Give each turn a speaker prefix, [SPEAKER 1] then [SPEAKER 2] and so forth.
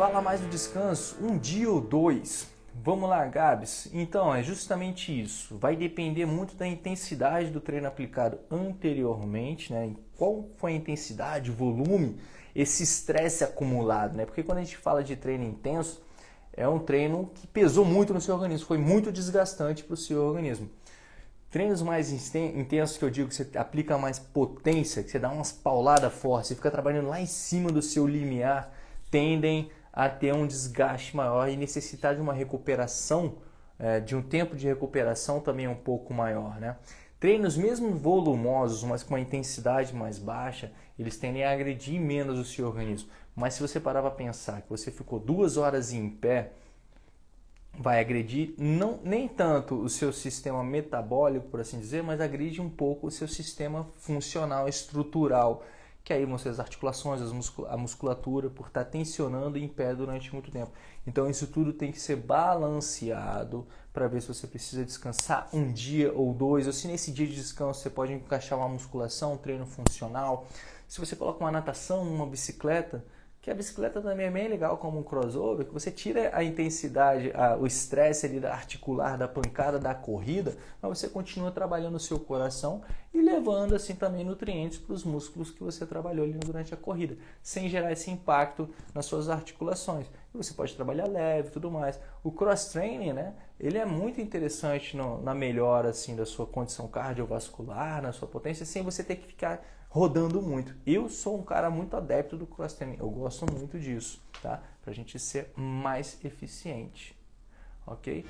[SPEAKER 1] fala mais do descanso, um dia ou dois. Vamos lá, Gabs. Então, é justamente isso. Vai depender muito da intensidade do treino aplicado anteriormente, né? Qual foi a intensidade, o volume, esse estresse acumulado, né? Porque quando a gente fala de treino intenso, é um treino que pesou muito no seu organismo, foi muito desgastante para o seu organismo. Treinos mais intensos que eu digo que você aplica mais potência, que você dá umas pauladas fortes, você fica trabalhando lá em cima do seu limiar, tendem a ter um desgaste maior e necessitar de uma recuperação, é, de um tempo de recuperação também um pouco maior. Né? Treinos mesmo volumosos, mas com uma intensidade mais baixa, eles tendem a agredir menos o seu organismo. Mas se você parar para pensar que você ficou duas horas em pé, vai agredir não, nem tanto o seu sistema metabólico, por assim dizer, mas agride um pouco o seu sistema funcional, estrutural, que aí vão ser as articulações, a musculatura, por estar tensionando em pé durante muito tempo. Então isso tudo tem que ser balanceado para ver se você precisa descansar um dia ou dois, ou se nesse dia de descanso você pode encaixar uma musculação, um treino funcional. Se você coloca uma natação, uma bicicleta, que a bicicleta também é bem legal como um crossover, que você tira a intensidade, a, o estresse ali da articular, da pancada, da corrida, mas você continua trabalhando o seu coração e levando assim também nutrientes para os músculos que você trabalhou ali durante a corrida, sem gerar esse impacto nas suas articulações. Você pode trabalhar leve e tudo mais. O cross training, né, ele é muito interessante no, na melhora assim da sua condição cardiovascular, na sua potência, sem você ter que ficar rodando muito. Eu sou um cara muito adepto do cross training, eu gosto muito disso, tá? Para a gente ser mais eficiente, ok?